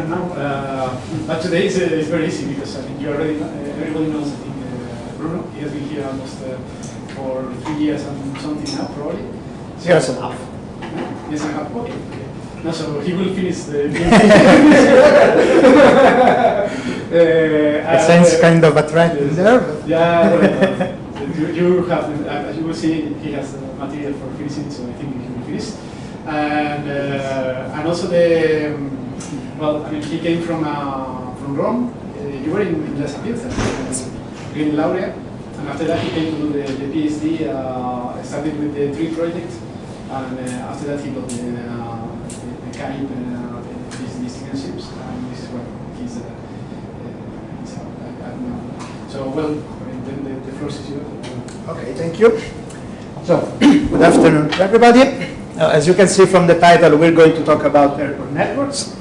afternoon now. Uh, but today is, uh, is very easy because I think you already know, uh, everybody knows. I think uh, Bruno he has been here almost uh, for three years and something now probably. Years and a half. Years and a half. Okay. No, so he will finish the. uh, I sense kind of a threat yes. there. Yeah, you, you have, uh, as you will see, he has the material for finishing, so I think he will finish. And uh, and also the um, well, I mean, he came from uh, from Rome. Uh, you were in, in La Sapienza, in Laurea, and after that he came to do the, the PhD. Uh, started with the tree project, and uh, after that he got the uh, the, the Carib, uh, these, these ships, and this is what he's. Uh, uh, he's uh, I, I don't know. So well, mean, the, the, the floor is yours. Okay, thank you. So, good afternoon everybody. Uh, as you can see from the title, we're going to talk about airport networks.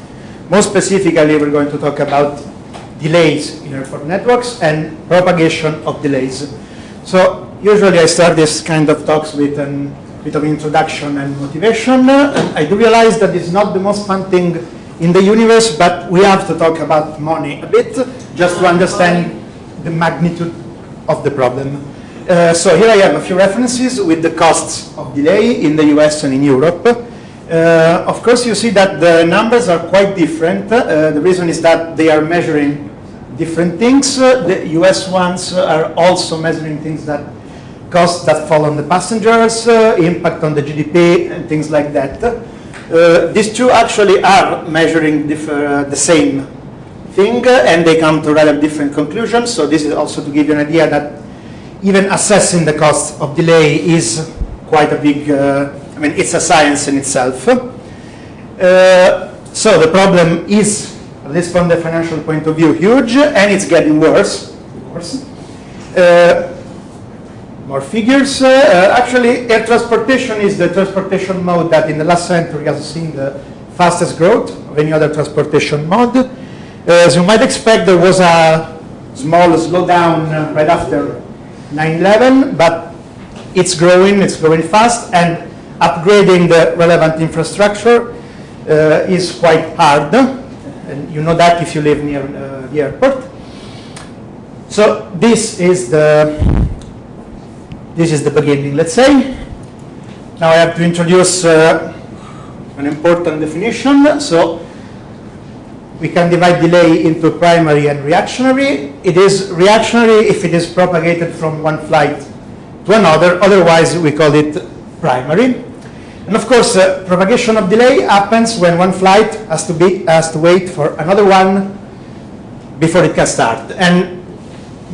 More specifically, we're going to talk about delays in airport networks and propagation of delays. So, usually I start this kind of talks with a bit of introduction and motivation. I do realize that it's not the most fun thing in the universe, but we have to talk about money a bit, just to understand the magnitude of the problem. Uh, so here I have a few references with the costs of delay in the US and in Europe. Uh, of course, you see that the numbers are quite different. Uh, the reason is that they are measuring different things. Uh, the US ones are also measuring things that costs that fall on the passengers, uh, impact on the GDP, and things like that. Uh, these two actually are measuring the same thing, and they come to rather different conclusions. So this is also to give you an idea that even assessing the cost of delay is quite a big, I mean, it's a science in itself. Uh, so the problem is, at least from the financial point of view, huge, and it's getting worse, of course. Uh, more figures. Uh, actually, air transportation is the transportation mode that in the last century has seen the fastest growth of any other transportation mode. Uh, as you might expect, there was a small slowdown uh, right after 9-11, but it's growing, it's growing fast, and upgrading the relevant infrastructure uh, is quite hard. And you know that if you live near uh, the airport. So this is the this is the beginning, let's say. Now I have to introduce uh, an important definition. So we can divide delay into primary and reactionary. It is reactionary if it is propagated from one flight to another, otherwise we call it primary. And of course, uh, propagation of delay happens when one flight has to, be, has to wait for another one before it can start. And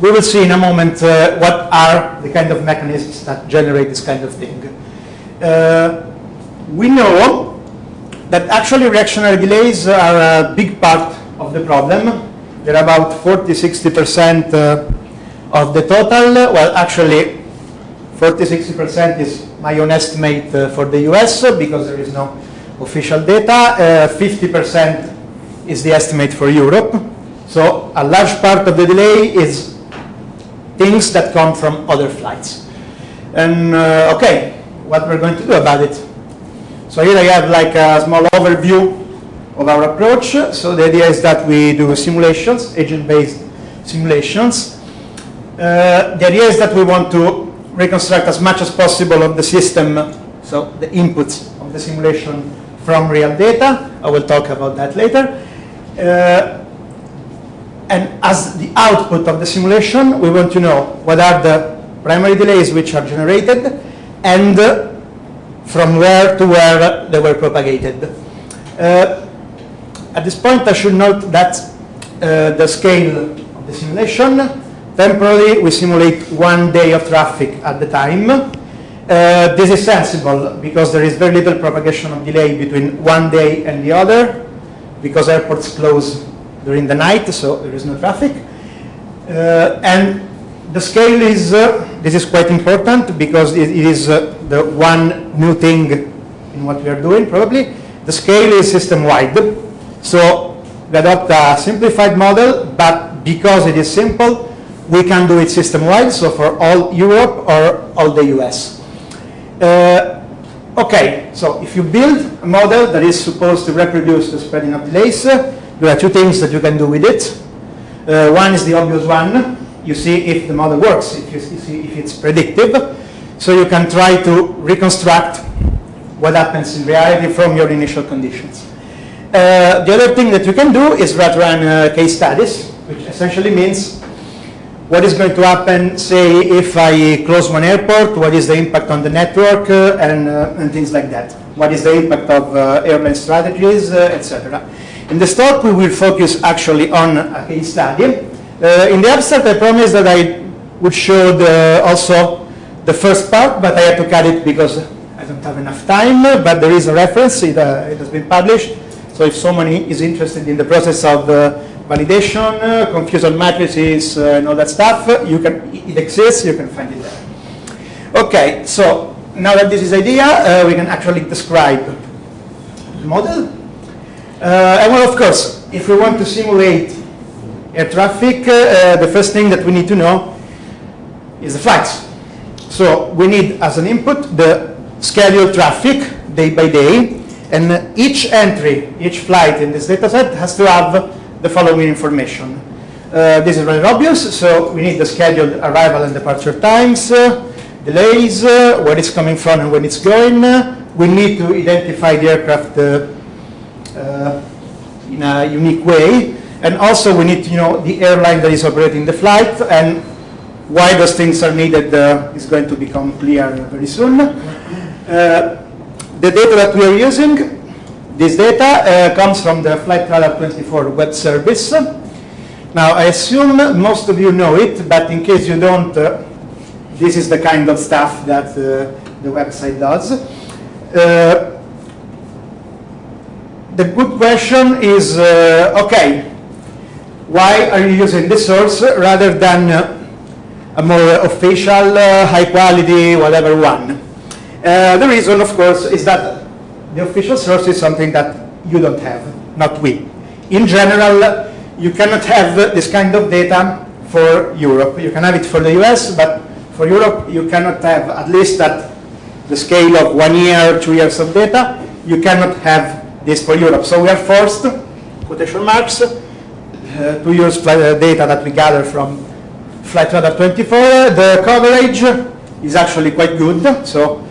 we will see in a moment uh, what are the kind of mechanisms that generate this kind of thing. Uh, we know that actually reactionary delays are a big part of the problem. They're about 40-60% uh, of the total. Well, actually, 40-60% is my own estimate uh, for the US uh, because there is no official data. 50% is the estimate for Europe. So a large part of the delay is things that come from other flights. And uh, okay, what we're going to do about it. So here I have like a small overview of our approach. So the idea is that we do simulations, agent-based simulations. Uh, the idea is that we want to reconstruct as much as possible of the system, so the inputs of the simulation from real data. I will talk about that later. Uh, and as the output of the simulation, we want to know what are the primary delays which are generated and uh, from where to where they were propagated. Uh, at this point, I should note that uh, the scale of the simulation, temporarily we simulate one day of traffic at the time. Uh, this is sensible because there is very little propagation of delay between one day and the other because airports close during the night, so there is no traffic. Uh, and the scale is, uh, this is quite important because it, it is uh, the one new thing in what we are doing probably. The scale is system-wide. So we adopt a simplified model, but because it is simple, we can do it system-wide, so for all Europe or all the US. Uh, okay, so if you build a model that is supposed to reproduce the spreading of delays, There are two things that you can do with it. Uh, one is the obvious one. You see if the model works, if you see if it's predictive. So you can try to reconstruct what happens in reality from your initial conditions. Uh, the other thing that you can do is run uh, case studies, which essentially means what is going to happen, say, if I close one airport, what is the impact on the network, uh, and, uh, and things like that. What is the impact of uh, airline strategies, uh, etc. In the talk, we will focus actually on a case study. In the abstract, I promised that I would show the, also the first part, but I had to cut it because I don't have enough time, but there is a reference, it, uh, it has been published. So if someone is interested in the process of uh, validation, uh, confusion matrices, uh, and all that stuff, you can, it exists, you can find it there. Okay, so now that this is idea, uh, we can actually describe the model. Uh, and well, of course, if we want to simulate air traffic, uh, the first thing that we need to know is the flights. So we need as an input the scheduled traffic day by day, and each entry, each flight in this dataset has to have the following information. Uh, this is rather obvious, so we need the scheduled arrival and departure times, uh, delays, uh, where it's coming from and when it's going. we need to identify the aircraft uh, uh, in a unique way, and also we need to know the airline that is operating the flight and why those things are needed uh, is going to become clear very soon. the data that we are using this data uh, comes from the Flight Radar 24 web service. Now, I assume most of you know it, but in case you don't, uh, this is the kind of stuff that uh, the website does. Uh, the good question is, uh, okay, why are you using this source rather than uh, a more official, high quality, whatever one? the reason, of course, is that the official source is something that you don't have, not we. In general, you cannot have this kind of data for Europe. You can have it for the US, but for Europe, you cannot have, at least at the scale of one year, two years of data, you cannot have this for Europe. So we are forced, quotation marks, uh, to use uh, data that we gather from Flight Radar 24. The coverage is actually quite good. So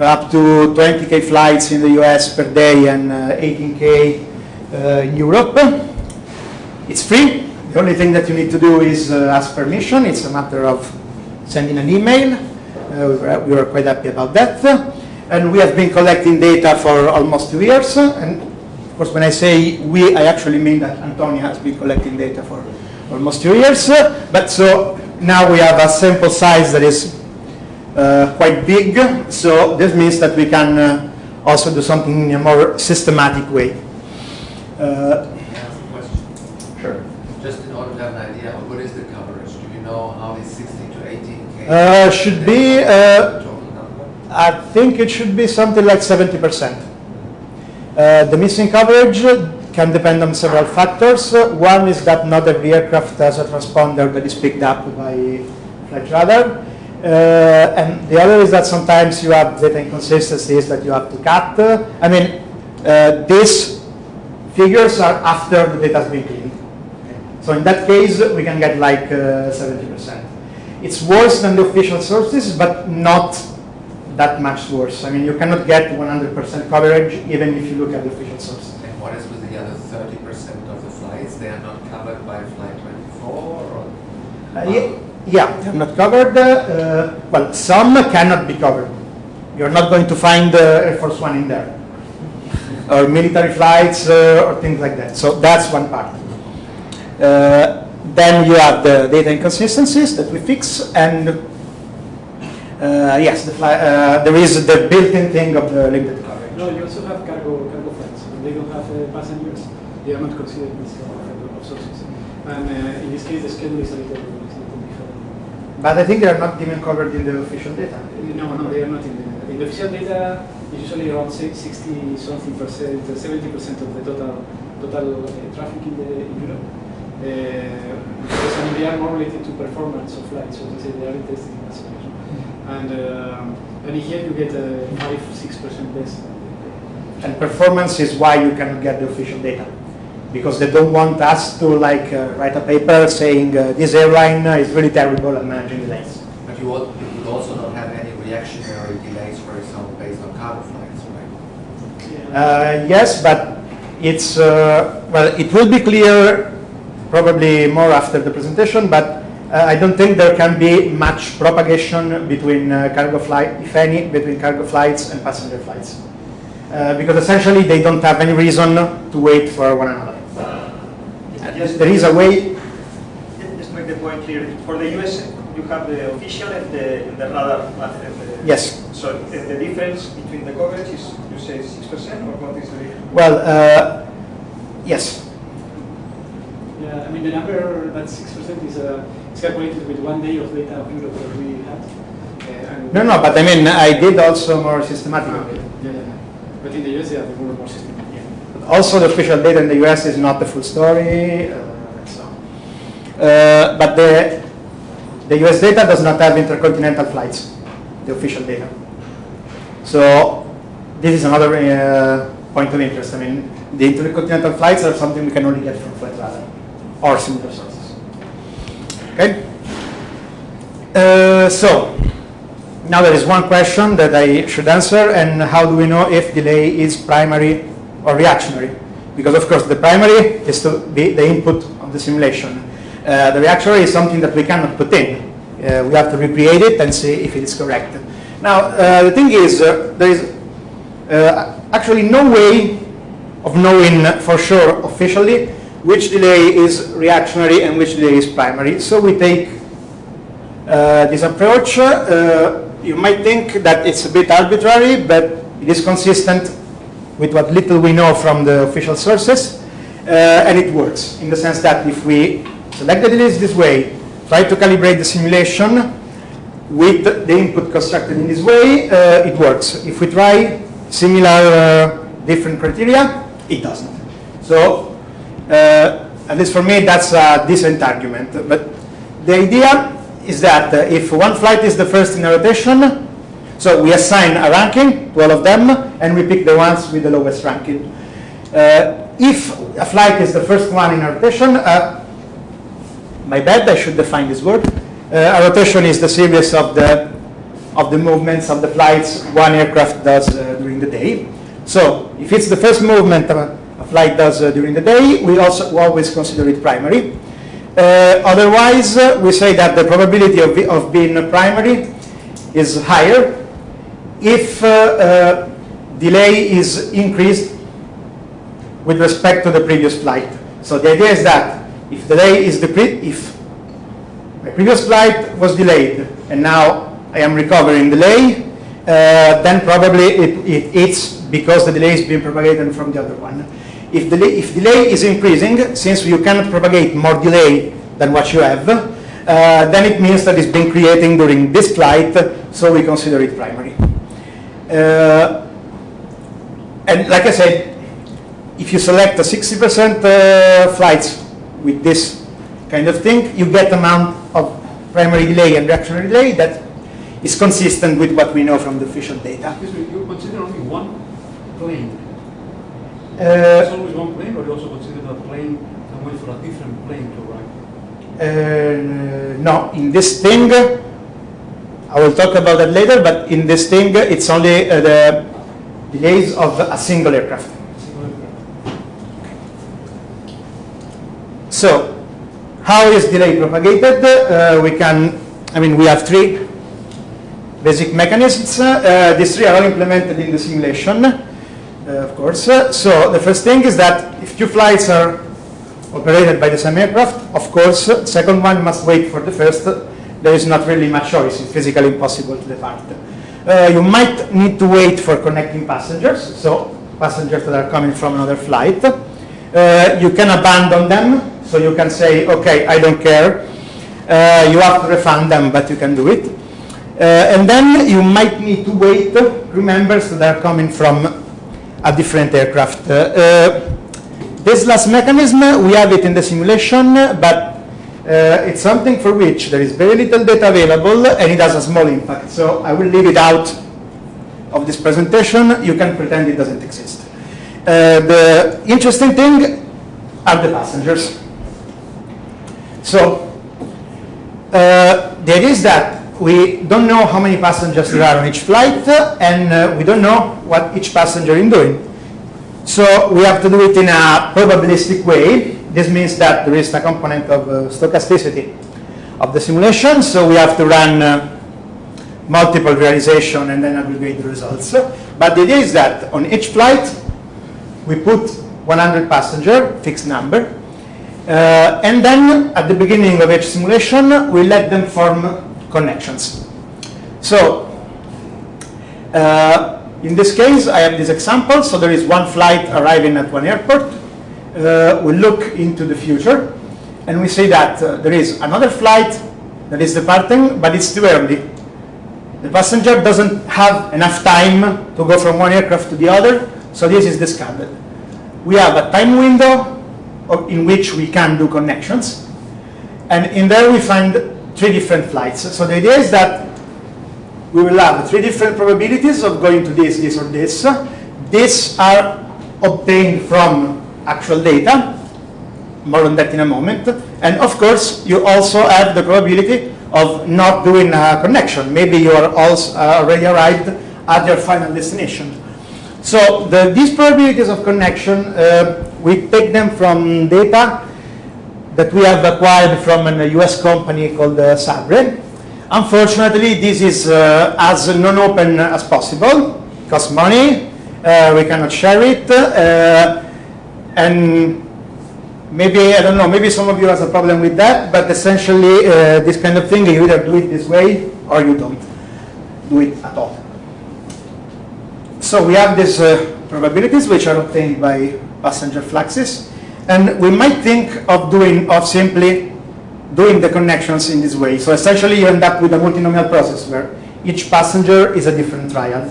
up to 20k flights in the US per day and 18k uh, uh, in Europe. It's free. The only thing that you need to do is uh, ask permission. It's a matter of sending an email. we were quite happy about that. And we have been collecting data for almost two years. And of course, when I say we, I actually mean that Antonia has been collecting data for almost two years. But so now we have a sample size that is uh, quite big, so this means that we can uh, also do something in a more systematic way. Uh, sure. Just in order to have an idea, what is the coverage? Do you know how is 16 to 18 uh, should be, uh, I think it should be something like 70%. Uh, the missing coverage can depend on several factors. one is that not every aircraft has a transponder that is picked up by flight radar. Uh, and the other is that sometimes you have data inconsistencies that you have to cut. I mean, uh, these figures are after the data has been cleaned. So in that case, we can get like 70%. Uh, it's worse than the official sources, but not that much worse. I mean, you cannot get 100% coverage even if you look at the official sources. And what is with the other 30% of the flights? They are not covered by Flight 24? Or? Uh, yeah. Yeah, they're not covered. Uh, well, some cannot be covered. You're not going to find uh, Air Force One in there. or military flights uh, or things like that. So that's one part. Uh, then you have the data inconsistencies that we fix and uh, yes, the fly, uh, there is the built-in thing of the limited coverage. No, you also have cargo, cargo flights. They don't have passengers. They are not considered as of sources. And in this case, the schedule is a little but I think they are not even covered in the official data. No, no, they are not in the, in the official data. Usually around 60 something percent, 70 percent of the total total uh, traffic in, the, in Europe. Uh, because, I mean, they are more related to performance of flights, so to say they are interested in acceleration. And um, and here you get a five six percent less. And performance is why you cannot get the official data. Because they don't want us to like uh, write a paper saying uh, this airline is really terrible at managing delays. But you would, you would also not have any reactionary delays, for example, based on cargo flights, right? Uh, yes, but it's, uh, well, it will be clear probably more after the presentation, but uh, I don't think there can be much propagation between uh, cargo flight, if any, between cargo flights and passenger flights. Uh, because essentially they don't have any reason to wait for one another. Just, There is a way, just make the point clear. For the US, you have the official and the, and the radar. uh, the- yes. So the difference between the coverage is, you say 6% or what is the difference? Well, uh, yes. Yeah, I mean, the number, that 6% is uh, is calculated with one day of data of Europe that we had. Uh, and- No, no, but I mean, I did also more systematically. Yeah, yeah, yeah. But in the US, yeah, they were more systematic. Also, the official data in the US is not the full story. Uh, so. uh, but the, the US data does not have intercontinental flights, the official data. So this is another uh, point of interest. I mean, the intercontinental flights are something we can only get from Flightradar or similar sources. Okay? Uh, so, now there is one question that I should answer, and how do we know if delay is primary or reactionary? Because of course the primary is to be the input of the simulation. Uh, the reactionary is something that we cannot put in. Uh, we have to recreate it and see if it is correct. Now uh, the thing is, uh, there is uh, actually no way of knowing for sure officially which delay is reactionary and which delay is primary. So we take uh, this approach. You might think that it's a bit arbitrary, but it is consistent with what little we know from the official sources, uh, and it works in the sense that if we select the delays this way, try to calibrate the simulation with the input constructed in this way, uh, it works. If we try similar uh, different criteria, it doesn't. So, uh, at least for me, that's a decent argument. But the idea is that uh, if one flight is the first in a rotation, so we assign a ranking to all of them, and we pick the ones with the lowest ranking. Uh, if a flight is the first one in a rotation, uh, my bad, I should define this word. Uh, a rotation is the series of the of the movements of the flights one aircraft does uh, during the day. So if it's the first movement a, a flight does uh, during the day, we also always consider it primary. Uh, otherwise, uh, we say that the probability of, of being primary is higher if uh, uh, delay is increased with respect to the previous flight. So the idea is that if delay is the if my previous flight was delayed and now I am recovering delay, uh, then probably it, it, it's because the delay is being propagated from the other one. If delay, if delay is increasing, since you cannot propagate more delay than what you have, uh, then it means that it's been creating during this flight, so we consider it primary. Uh, and like I said, if you select a 60% uh, flights with this kind of thing, you get amount of primary delay and reactionary delay that is consistent with what we know from the official data. Excuse me, you consider only one plane? Uh, It's always one plane, or you also consider that plane and wait for a different plane to arrive? Uh, no, in this thing, I will talk about that later, but in this thing, it's only uh, the delays of a single aircraft. So, how is delay propagated? Uh, we can, I mean, we have three basic mechanisms. Uh, these three are all implemented in the simulation, uh, of course. Uh, so the first thing is that if two flights are operated by the same aircraft, of course, second one must wait for the first. There is not really much choice. It's physically impossible to depart. Uh, you might need to wait for connecting passengers, so passengers that are coming from another flight. Uh, you can abandon them, so you can say, okay, I don't care. Uh, you have to refund them, but you can do it. Uh, and then you might need to wait, remember, so they're coming from a different aircraft. Uh, uh, this last mechanism, we have it in the simulation, but uh, it's something for which there is very little data available and it has a small impact. So I will leave it out of this presentation. You can pretend it doesn't exist. Uh, the interesting thing are the passengers. So uh, the idea is that we don't know how many passengers there are on each flight, and uh, we don't know what each passenger is doing. So we have to do it in a probabilistic way. This means that there is a component of uh, stochasticity of the simulation, so we have to run uh, multiple realization and then aggregate the results. But the idea is that on each flight, we put 100 passenger, fixed number, uh, and then at the beginning of each simulation, we let them form connections. So uh, in this case, I have this example. So there is one flight arriving at one airport. Uh, we look into the future, and we say that uh, there is another flight that is departing, but it's too early. The passenger doesn't have enough time to go from one aircraft to the other, so this is discarded. We have a time window in which we can do connections, and in there we find three different flights. So the idea is that we will have three different probabilities of going to this, this, or this. These are obtained from actual data, more on that in a moment. And of course, you also have the probability of not doing a connection. Maybe you are also uh, already arrived at your final destination. So the, these probabilities of connection, uh, we take them from data that we have acquired from a US company called uh, Sabre. Unfortunately, this is uh, as non-open as possible, costs money, uh, we cannot share it, uh, and maybe, I don't know, maybe some of you has a problem with that, but essentially uh, this kind of thing, you either do it this way or you don't do it at all. So we have these uh, probabilities which are obtained by passenger fluxes, and we might think of doing, of simply doing the connections in this way. So essentially you end up with a multinomial process where each passenger is a different trial.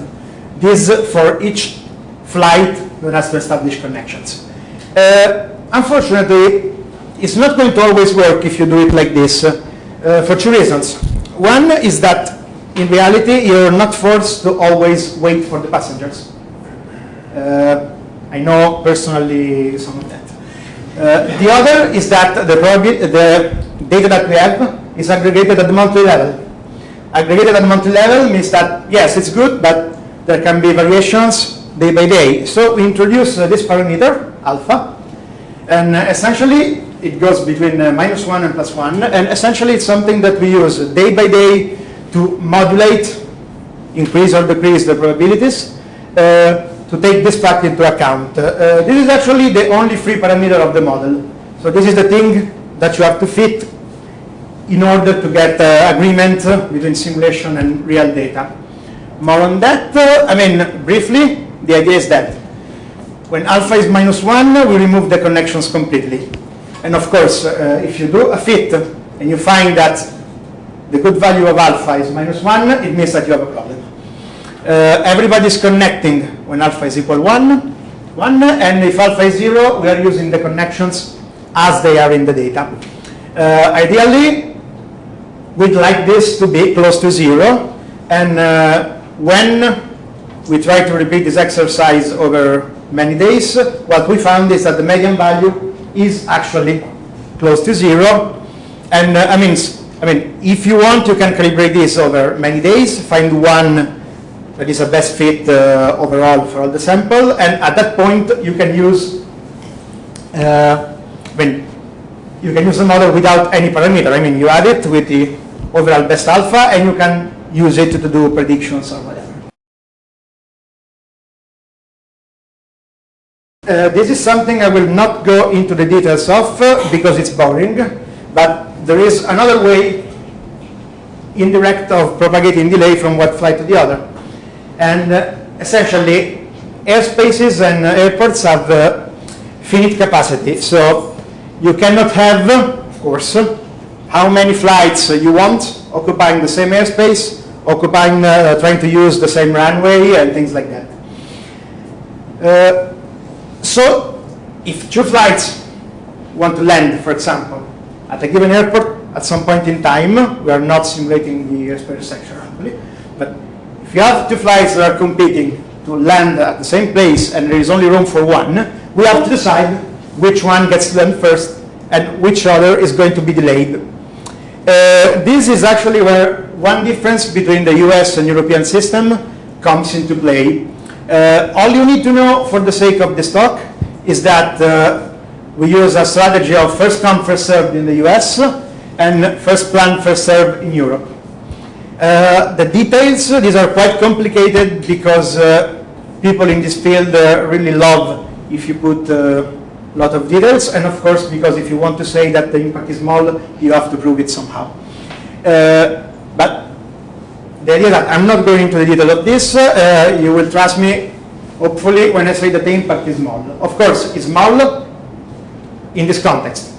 This for each flight that has to establish connections. Uh, unfortunately, it's not going to always work if you do it like this uh, for two reasons. One is that in reality you're not forced to always wait for the passengers. Uh, I know personally some of that. Uh, the other is that the, the data that we have is aggregated at the monthly level. Aggregated at the monthly level means that, yes, it's good, but there can be variations day by day. So we introduce uh, this parameter, alpha, and uh, essentially it goes between uh, minus 1 and plus 1, and essentially it's something that we use day by day to modulate, increase or decrease the probabilities, uh, to take this fact into account. Uh, uh, this is actually the only free parameter of the model. So this is the thing that you have to fit in order to get uh, agreement between simulation and real data. More on that, I mean, briefly, the idea is that when alpha is minus 1, we remove the connections completely. And of course, uh, if you do a fit and you find that the good value of alpha is minus 1, it means that you have a problem. Uh, everybody is connecting when alpha is equal 1, 1, and if alpha is 0, we are using the connections as they are in the data. Uh, ideally, we'd like this to be close to zero, and uh, when we try to repeat this exercise over many days, what we found is that the median value is actually close to zero, and uh, I mean, I mean, if you want, you can calibrate this over many days, find one that is a best fit uh, overall for all the sample, and at that point, you can use uh, mean, you can use the model without any parameter. I mean, you add it with the overall best alpha, and you can use it to do predictions or whatever. Uh, this is something I will not go into the details of uh, because it's boring, but there is another way indirect of propagating delay from one flight to the other. And uh, essentially, airspaces and airports have uh, finite capacity. So you cannot have, of course, how many flights you want occupying the same airspace, occupying, uh, trying to use the same runway and things like that. So if two flights want to land, for example, at a given airport at some point in time, we are not simulating the airspace section, but if you have two flights that are competing to land at the same place and there is only room for one, we have to decide which one gets to land first and which other is going to be delayed. Uh, this is actually where one difference between the US and European system comes into play. Uh, all you need to know for the sake of this talk is that uh, we use a strategy of first come, first served in the US and first planned, first served in Europe. Uh, the details, these are quite complicated because uh, people in this field uh, really love if you put a lot of details and of course because if you want to say that the impact is small, you have to prove it somehow. but the idea that I'm not going into the detail of this, uh, you will trust me, hopefully, when I say that the impact is small. Of course, it's small in this context.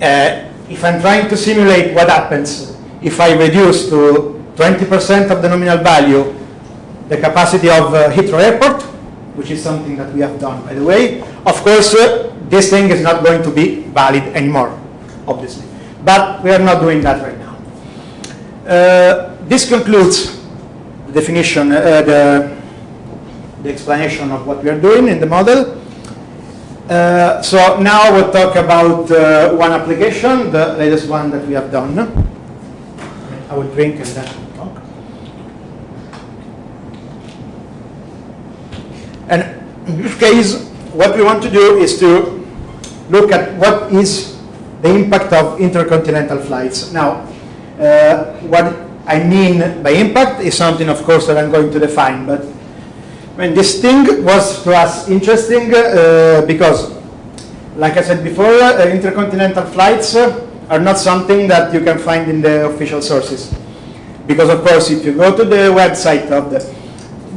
Uh, if I'm trying to simulate what happens if I reduce to 20% of the nominal value the capacity of uh, Heathrow Airport, which is something that we have done, by the way, of course, uh, this thing is not going to be valid anymore, obviously. But we are not doing that right now. Uh, this concludes the definition, uh, the, the explanation of what we are doing in the model. Uh, so now we'll talk about uh, one application, the latest one that we have done. I will drink and then talk. And in this case, what we want to do is to look at what is the impact of intercontinental flights. Now, uh, what I mean by impact is something, of course, that I'm going to define. But I mean, this thing was to us interesting uh, because, like I said before, uh, intercontinental flights uh, are not something that you can find in the official sources. Because, of course, if you go to the website of the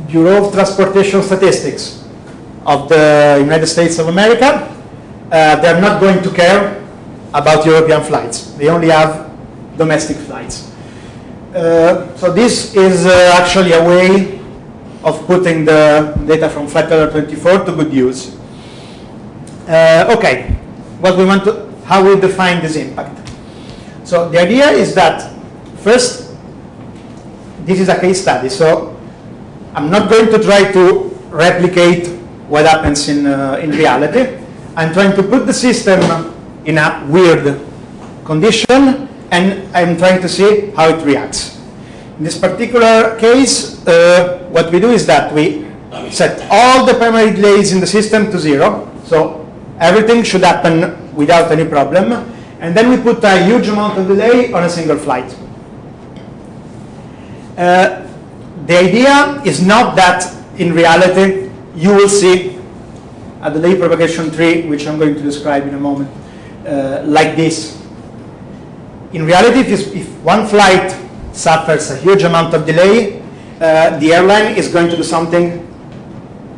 Bureau of Transportation Statistics of the United States of America, uh, they're not going to care about European flights. They only have domestic flights. Uh, so this is uh, actually a way of putting the data from flight 24 to good use. Uh, okay, what we want to, how we define this impact. So the idea is that first, this is a case study. So I'm not going to try to replicate what happens in, uh, in reality. I'm trying to put the system in a weird condition and I'm trying to see how it reacts. In this particular case, uh, what we do is that we set all the primary delays in the system to zero, so everything should happen without any problem, and then we put a huge amount of delay on a single flight. Uh, the idea is not that in reality you will see a delay propagation tree, which I'm going to describe in a moment, uh, like this in reality, if, if, one flight suffers a huge amount of delay, uh, the airline is going to do something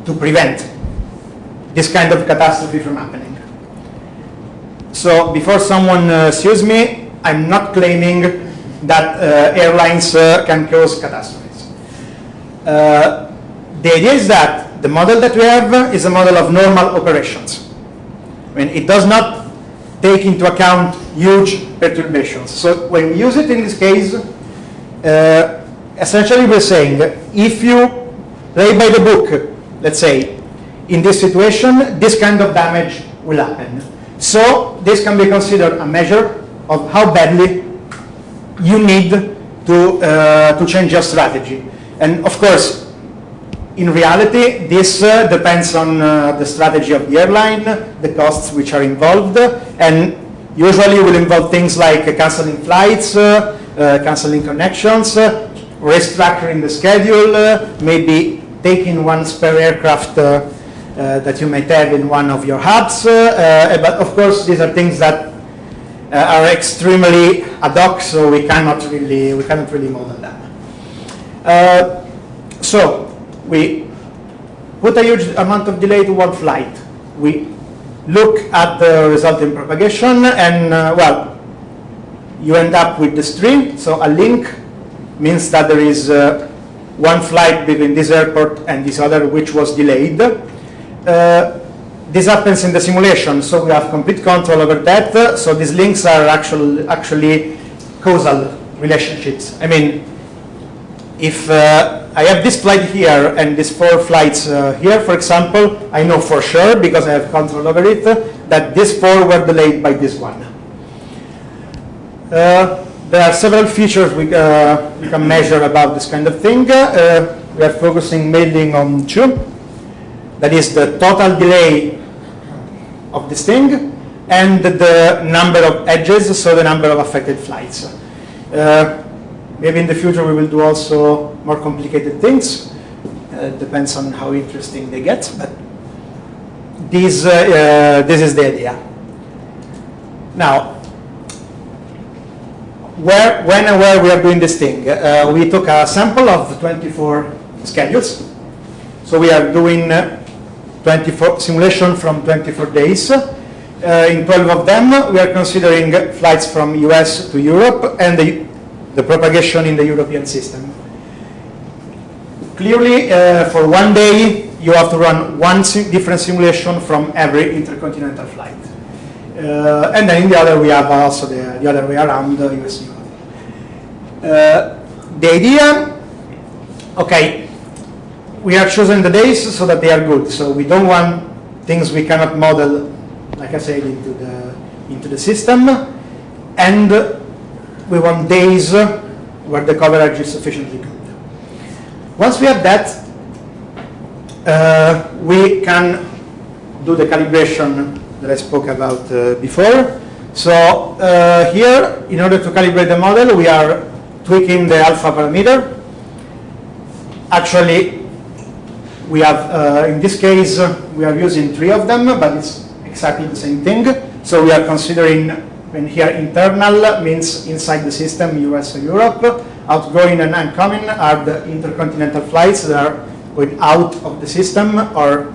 to prevent this kind of catastrophe from happening. So before someone uh, sues me, I'm not claiming that uh, airlines uh, can cause catastrophes. Uh, the idea is that the model that we have is a model of normal operations. I mean, it does not take into account huge perturbations. So when we use it in this case, uh, essentially we're saying if you play by the book, let's say, in this situation, this kind of damage will happen. So this can be considered a measure of how badly you need to, uh, to change your strategy. And of course, in reality, this uh, depends on uh, the strategy of the airline, the costs which are involved, and usually will involve things like uh, canceling flights, uh, uh, canceling connections, uh, restructuring the schedule, maybe taking one spare aircraft that you might have in one of your hubs. but of course, these are things that are extremely ad hoc, so we cannot really we cannot really model them. so we put a huge amount of delay to one flight. We look at the resulting propagation and, uh, well, you end up with the stream. So a link means that there is uh, one flight between this airport and this other which was delayed. Uh, this happens in the simulation, so we have complete control over that. So these links are actual, actually causal relationships. I mean, if uh, I have this flight here and these four flights uh, here, for example, I know for sure, because I have control over it, that these four were delayed by this one. Uh, there are several features we, uh, we can measure about this kind of thing. Uh, we are focusing mainly on two. That is the total delay of this thing and the number of edges, so the number of affected flights. Uh, maybe in the future we will do also more complicated things. Uh, depends on how interesting they get, but this, uh, uh this is the idea. Now, where, when and where we are doing this thing. Uh, we took a sample of 24 schedules. So we are doing uh, 24 simulation from 24 days. Uh, in 12 of them, we are considering flights from US to Europe and the, the propagation in the European system. Clearly, uh, for one day, you have to run one sim different simulation from every intercontinental flight. Uh, and then in the other, we have also the, the other way around, the US Europe. Uh, the idea, okay, we are choosing the days so that they are good. So we don't want things we cannot model like I said, into the, into the system. And we want days where the coverage is sufficiently good. Once we have that, uh, we can do the calibration that I spoke about uh, before. So uh, here, in order to calibrate the model, we are tweaking the alpha parameter. Actually, we have, uh, in this case, we are using three of them, but it's exactly the same thing. So we are considering, when here internal means inside the system, US or Europe. Outgoing and incoming are the intercontinental flights that are going out of the system or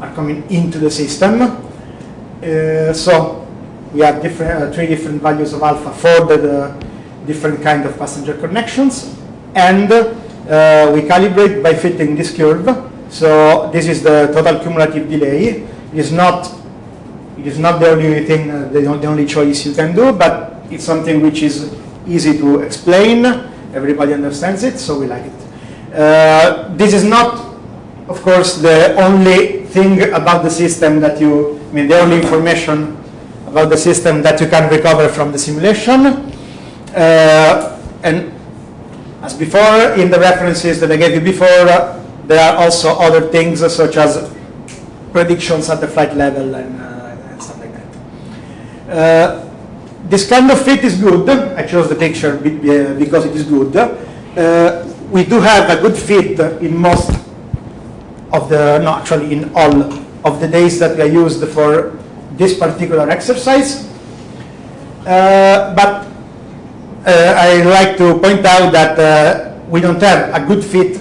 are coming into the system. Uh, so we have different, uh, three different values of alpha for the, the different kind of passenger connections. And uh, we calibrate by fitting this curve. So this is the total cumulative delay. It is not it is not the only thing, uh, the, the only choice you can do, but it's something which is easy to explain. Everybody understands it, so we like it. Uh, this is not, of course, the only thing about the system that you, I mean, the only information about the system that you can recover from the simulation. Uh, and as before, in the references that I gave you before, uh, there are also other things uh, such as predictions at the flight level and uh, this kind of fit is good. I chose the picture because it is good. Uh, we do have a good fit in most of the, no, actually in all of the days that we used for this particular exercise. Uh, but uh, I like to point out that uh, we don't have a good fit.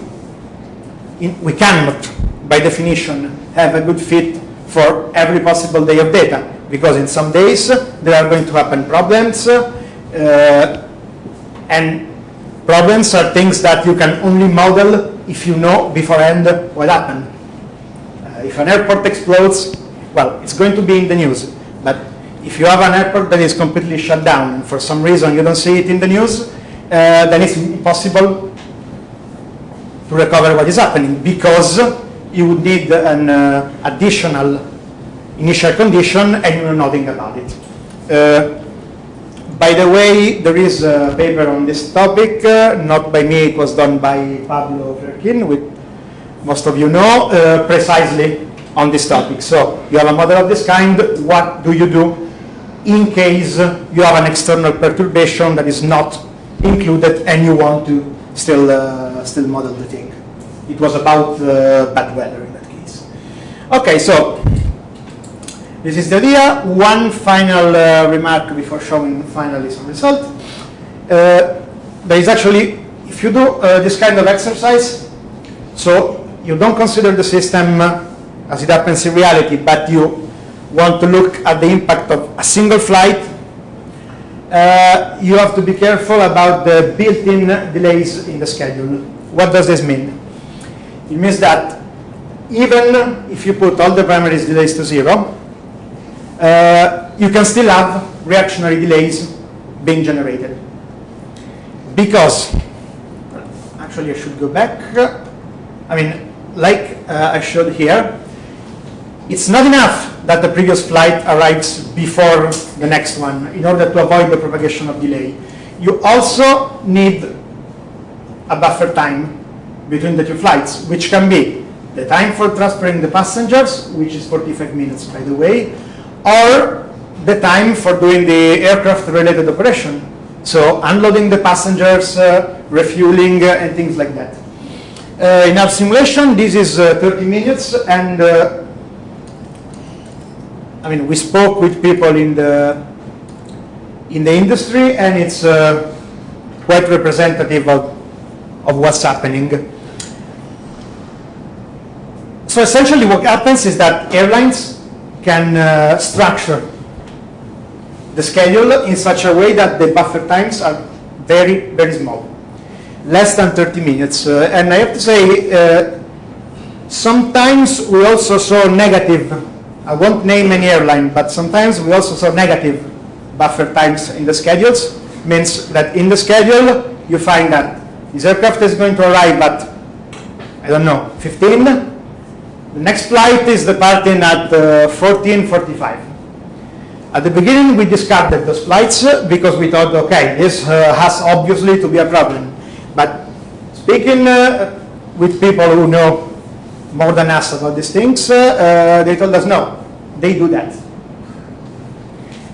In, we cannot, by definition, have a good fit for every possible day of data because in some days there are going to happen problems uh, and problems are things that you can only model if you know beforehand what happened. Uh, if an airport explodes, well, it's going to be in the news, but if you have an airport that is completely shut down and for some reason you don't see it in the news, uh, then it's impossible to recover what is happening because you would need an uh, additional initial condition and you know nothing about it. Uh, by the way, there is a paper on this topic, uh, not by me, it was done by Pablo Fleurquin, which most of you know, uh, precisely on this topic. So you have a model of this kind, what do you do in case you have an external perturbation that is not included and you want to still, uh, still model the thing. It was about uh, bad weather in that case. Okay, so this is the idea. One final uh, remark before showing finally some result. Uh, there is actually, if you do uh, this kind of exercise, so you don't consider the system as it happens in reality, but you want to look at the impact of a single flight, uh, you have to be careful about the built-in delays in the schedule. What does this mean? It means that even if you put all the primary delays to zero, uh, you can still have reactionary delays being generated. Because, actually I should go back. I mean, like uh, I showed here, it's not enough that the previous flight arrives before the next one in order to avoid the propagation of delay. You also need a buffer time between the two flights, which can be the time for transferring the passengers, which is 45 minutes, by the way, or the time for doing the aircraft-related operation. So unloading the passengers, uh, refueling, uh, and things like that. Uh, in our simulation, this is uh, 30 minutes, and uh, I mean, we spoke with people in the in the industry, and it's uh, quite representative of, of what's happening. So essentially what happens is that airlines can uh, structure the schedule in such a way that the buffer times are very, very small, less than 30 minutes. Uh, and I have to say, uh, sometimes we also saw negative, I won't name any airline, but sometimes we also saw negative buffer times in the schedules. Means that in the schedule, you find that this aircraft is going to arrive at, I don't know, 15, the next flight is departing at uh, 14.45. At the beginning, we discarded those flights uh, because we thought, okay, this uh, has obviously to be a problem. But speaking uh, with people who know more than us about these things, uh, uh, they told us, no, they do that.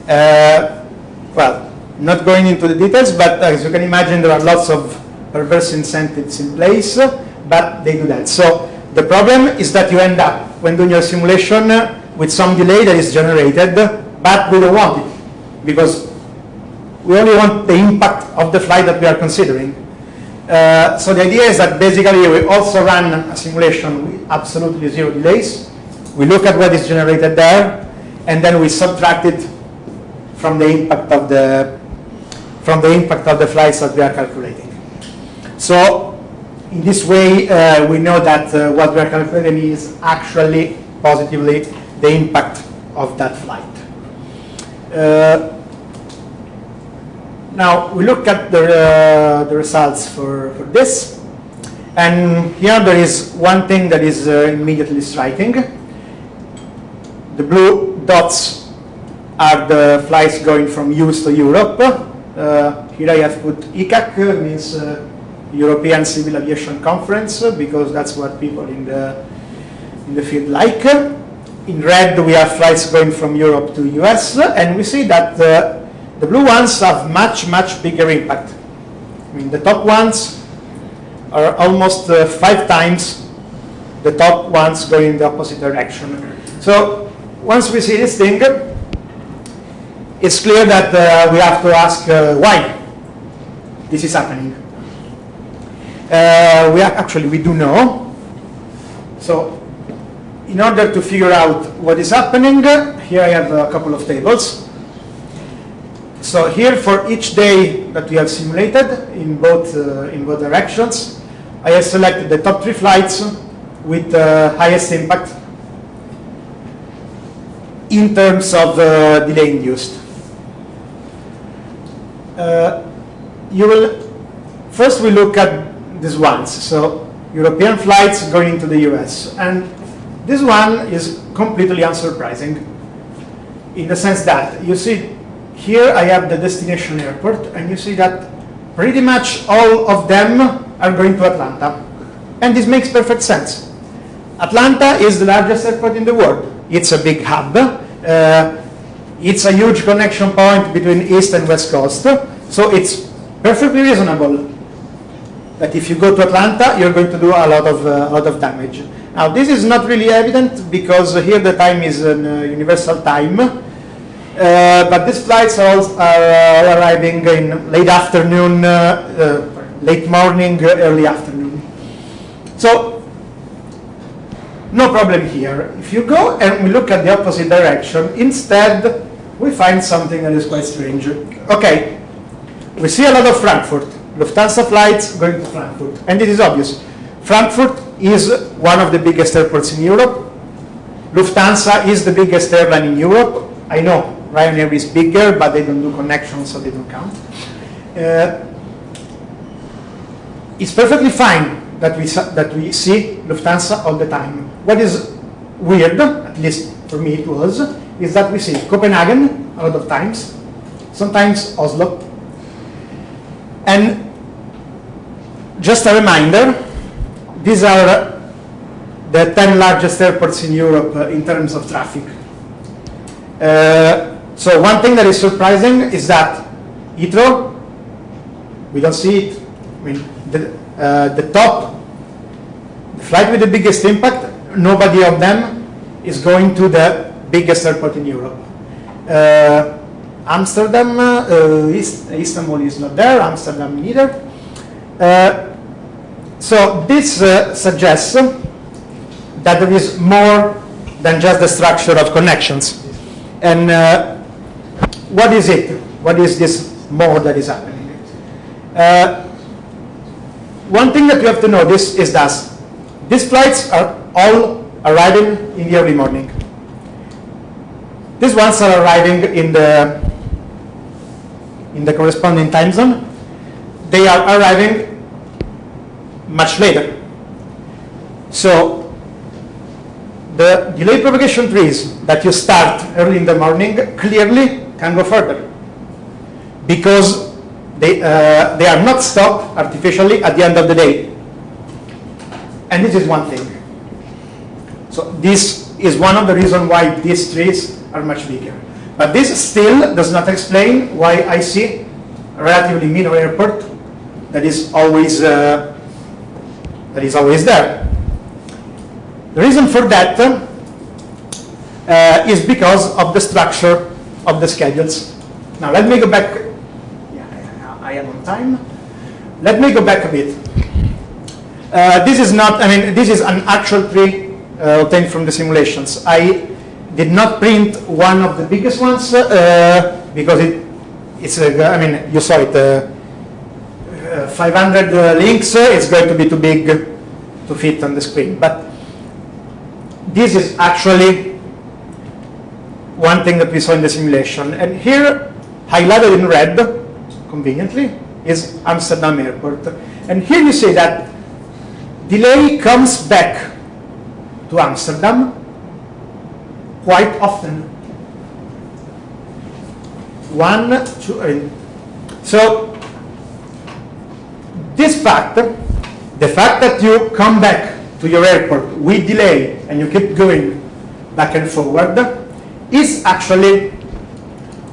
Uh, well, not going into the details, but as you can imagine, there are lots of perverse incentives in place, but they do that. So the problem is that you end up, when doing your simulation, uh, with some delay that is generated, but we don't want it, because we only want the impact of the flight that we are considering. Uh, so the idea is that basically we also run a simulation with absolutely zero delays. We look at what is generated there, and then we subtract it from the impact of the from the impact of the flights that we are calculating. So in this way, uh, we know that uh, what we are calculating is actually positively the impact of that flight. Uh, now we look at the, uh, the results for, for this. And here there is one thing that is uh, immediately striking. The blue dots are the flights going from US to Europe. Uh, here I have put ECAC, uh, means European Civil Aviation Conference, because that's what people in the, in the field like. In red, we have flights going from Europe to US, and we see that uh, the blue ones have much, much bigger impact. I mean, the top ones are almost uh, five times the top ones going in the opposite direction. So once we see this thing, it's clear that uh, we have to ask uh, why this is happening. Uh, we actually we do know. So in order to figure out what is happening, here I have a couple of tables. So here for each day that we have simulated in both, uh, in both directions, I have selected the top three flights with the highest impact in terms of uh, delay induced. Uh, you will, first we look at these ones. So European flights going into the US. And this one is completely unsurprising in the sense that you see here I have the destination airport and you see that pretty much all of them are going to Atlanta. And this makes perfect sense. Atlanta is the largest airport in the world. It's a big hub. Uh, it's a huge connection point between East and West Coast. So it's perfectly reasonable that if you go to Atlanta, you're going to do a lot of, uh, a lot of damage. Now, this is not really evident because here the time is an uh, universal time. Uh, but these flights are, are uh, arriving in late afternoon, uh, uh, late morning, early afternoon. So, no problem here. If you go and we look at the opposite direction, instead we find something that is quite strange. Okay, we see a lot of Frankfurt. Lufthansa flights going to Frankfurt. And it is obvious. Frankfurt is one of the biggest airports in Europe. Lufthansa is the biggest airline in Europe. I know Ryanair is bigger, but they don't do connections, so they don't count. Uh, it's perfectly fine that we, that we see Lufthansa all the time. What is weird, at least for me it was, is that we see Copenhagen a lot of times, sometimes Oslo. And just a reminder, these are the 10 largest airports in Europe uh, in terms of traffic. Uh, so one thing that is surprising is that Heathrow, we don't see it. I mean, the, uh, the top, the flight with the biggest impact, nobody of them is going to the biggest airport in Europe. Uh, Amsterdam, uh, Istanbul is not there, Amsterdam neither. Uh, so this uh, suggests that there is more than just the structure of connections. And uh, what is it? What is this more that is happening? Uh, one thing that you have to notice is that these flights are all arriving in the early morning. These ones are arriving in the in the corresponding time zone. They are arriving much later. So the delay propagation trees that you start early in the morning clearly can go further because they, uh, they are not stopped artificially at the end of the day. And this is one thing. So this is one of the reasons why these trees are much bigger. But this still does not explain why I see a relatively minor airport that is always uh, that is always there. The reason for that uh, is because of the structure of the schedules. Now let me go back. Yeah, I am on time. Let me go back a bit. Uh, this is not, I mean, this is an actual tree uh, obtained from the simulations. I did not print one of the biggest ones uh, because it, it's, uh, I mean, you saw it, uh, 500 links, it's going to be too big to fit on the screen. But this is actually one thing that we saw in the simulation. And here, highlighted in red, conveniently, is Amsterdam Airport. And here you see that delay comes back to Amsterdam quite often. One, two, three. So this fact, the fact that you come back to your airport with delay and you keep going back and forward is actually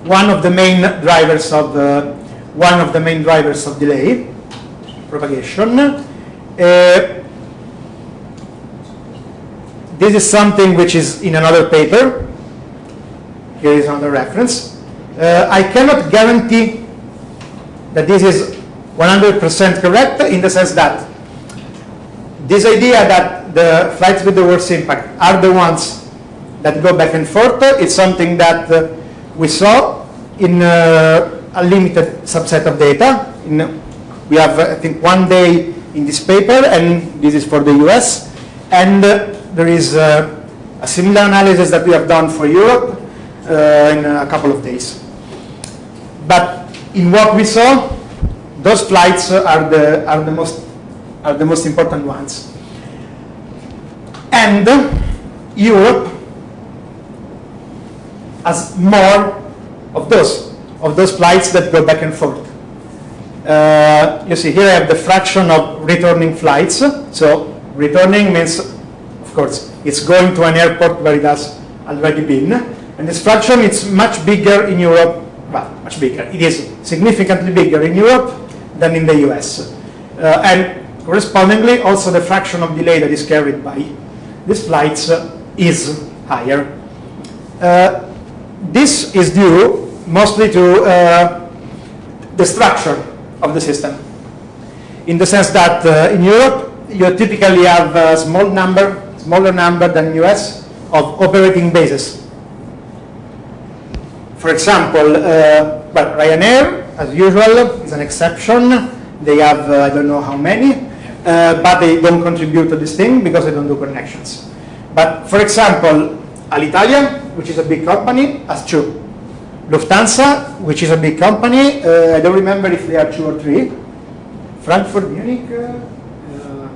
one of the main drivers of uh, one of the main drivers of delay propagation. Uh, this is something which is in another paper. Here is another reference. Uh, I cannot guarantee that this is 100% correct in the sense that this idea that the flights with the worst impact are the ones that go back and forth is something that uh, we saw in uh, a limited subset of data. In, we have, I think, one day in this paper, and this is for the US. And uh, there is uh, a similar analysis that we have done for Europe uh, in a couple of days. But in what we saw, those flights are the, are the, most, are the most important ones. And Europe has more of those, of those flights that go back and forth. Uh, you see here I have the fraction of returning flights. So returning means, of course, it's going to an airport where it has already been. And this fraction is much bigger in Europe, well, much bigger. It is significantly bigger in Europe than in the US. Uh, and correspondingly, also the fraction of delay that is carried by these flights uh, is higher. Uh, this is due mostly to uh, the structure of the system. In the sense that uh, in Europe, you typically have a small number, smaller number than US, of operating bases. For example, uh, well, Ryanair, as usual, is an exception. They have, uh, I don't know how many, uh, but they don't contribute to this thing because they don't do connections. But for example, Alitalia, which is a big company, has two. Lufthansa, which is a big company, uh, I don't remember if they are two or three. Frankfurt, Munich. Uh, Uh,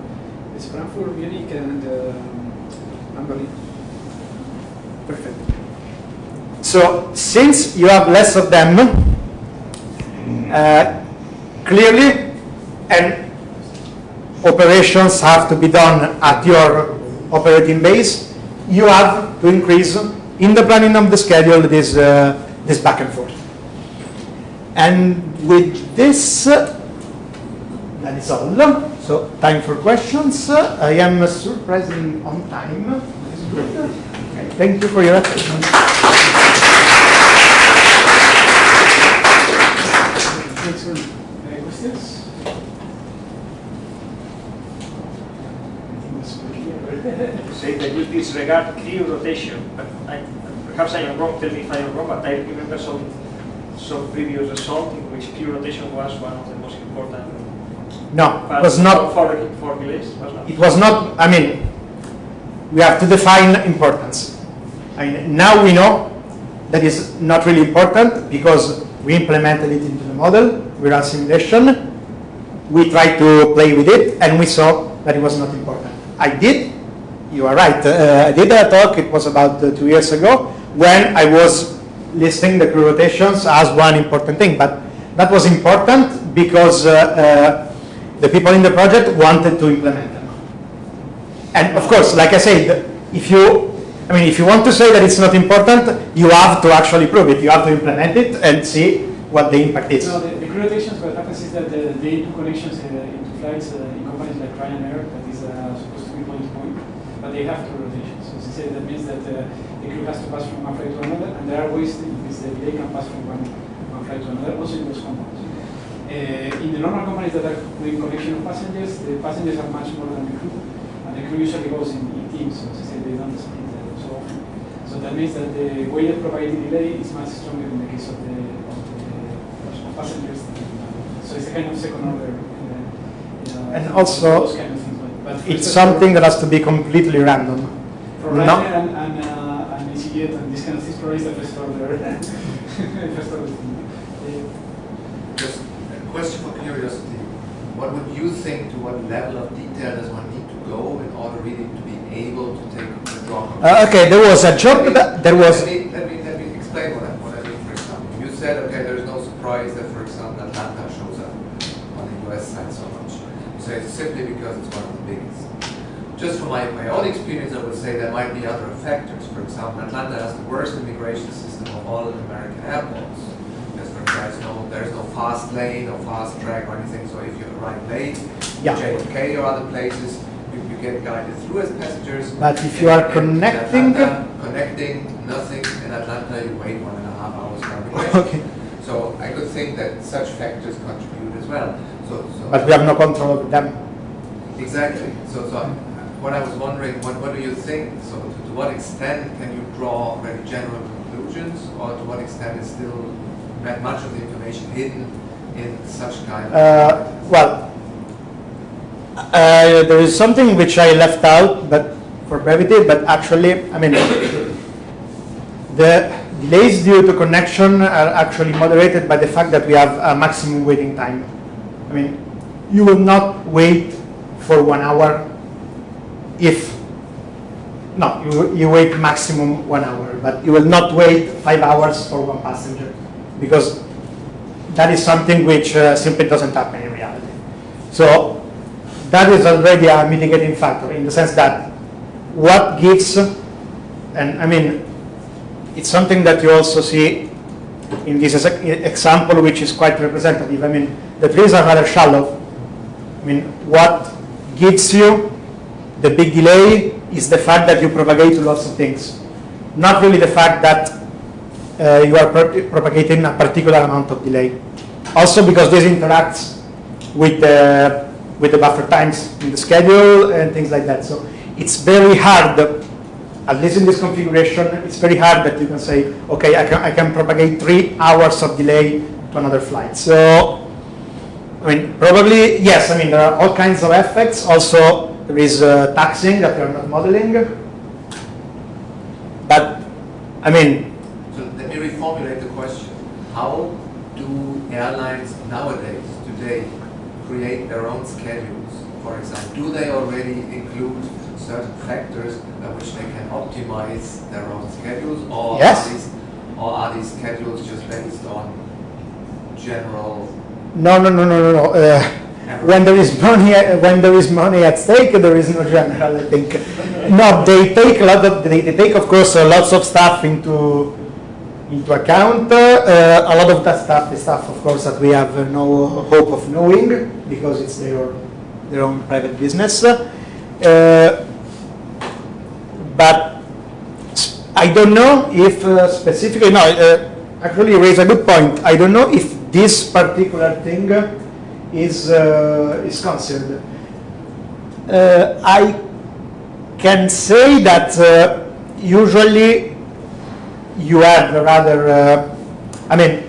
it's Frankfurt, Munich, and Perfect. So since you have less of them, uh, clearly, and operations have to be done at your operating base, you have to increase in the planning of the schedule this, uh, this back and forth. And with this, that is all. So time for questions. Uh, I am surprising on time. Okay, Thank you for your attention. Any questions? Clear. say that you disregard crew rotation, but I, perhaps I am wrong, tell me if I am wrong, but I remember some, some previous result in which crew rotation was one of the most important No, it was not. for, for delays, was not? It was not. I mean, we have to define importance. I mean, now we know that is not really important because we implemented it into the model. We ran simulation. We tried to play with it, and we saw that it was not important. I did. You are right. Uh, I did a talk. It was about uh, two years ago when I was listing the crew rotations as one important thing. But that was important because uh, uh, the people in the project wanted to implement them. And of course, like I said, if you, I mean, if you want to say that it's not important, you have to actually prove it. You have to implement it and see what the impact is. No, the, the crew rotations, what happens is that the, they do connections uh, into flights uh, in companies like Ryanair, that is uh, supposed to be point to point, but they have crew rotations. So said, that means that uh, the crew has to pass from one flight to another, and there are ways in which the delay can pass from one, one flight to another, also in those companies. Uh, in the normal companies that are doing connection of passengers, the passengers are much more than the crew, and the crew usually goes in, in teams, so as I they don't split uh, so often. So that means that the weighted probability delay is much stronger in the case of the, of the of passengers. So it's a kind of second order. Uh, And also, kind of things. But, but It's something that has to be completely random. For no. And, and, uh, and EasyJet and this kind of things, probably is the first order. first order thing. Uh, Just a question for curiosity. What would you think, to what level of detail does one need to go in order really to be able to take the draw? Uh, okay, there was a job that there was. Let me, let me, let me explain what I, what I mean, for example. You said, okay, there is no surprise that, for example, Atlanta shows up on the US side so much. You say it's simply because it's one of the biggest. Just from my, my own experience, I would say there might be other factors. For example, Atlanta has the worst immigration system of all American airports. There's no, there's no fast lane or fast track or anything, so if you arrive late, Yeah. JFK or other places, you, you get guided through as passengers. But if you are connecting- Atlanta, connecting, nothing in Atlanta, you wait one and a half hours. Okay, So I could think that such factors contribute as well. So, so but we have no control over them. exactly. So, so what I was wondering, what, what do you think? So, to, to what extent can you draw very general conclusions, or to what extent is still much of the information hidden in such kind of? Uh, well, uh, there is something which I left out, but for brevity. But actually, I mean, the delays due to connection are actually moderated by the fact that we have a maximum waiting time. I mean, you will not wait for one hour if no, you, you wait maximum one hour, but you will not wait five hours for one passenger because that is something which uh, simply doesn't happen in reality. So that is already a mitigating factor in the sense that what gives, and I mean, it's something that you also see in this example, which is quite representative. I mean, the trees are rather shallow. I mean, what gives you the big delay is the fact that you propagate lots of things, not really the fact that uh, you are pro- propagating a particular amount of delay. Also because this interacts with the, with the buffer times in the schedule and things like that. So it's very hard, at least in this configuration, it's very hard that you can say, okay, I can, I can propagate three hours of delay to another flight. So, I mean, probably, yes, I mean, there are all kinds of effects. Also, there is uh, taxing that we are not modeling. But, I mean, reformulate the question. How do airlines nowadays, today, create their own schedules? For example, do they already include certain factors by which they can optimize their own schedules, or Yes. are these, or are these schedules just based on general? No, no, no, no, no, no. Uh, when there is money, when there is money at stake, there is no general. I think. No, they take a lot of. They, they take, of course, uh, lots of stuff into into account. Uh, a lot of that stuff is stuff, of course, that we have uh, no hope of knowing because it's their their own private business. Uh, but I don't know if uh, specifically, no, uh, actually raise a good point. I don't know if this particular thing is, uh, is considered. Uh, I can say that usually you have rather, uh, I mean,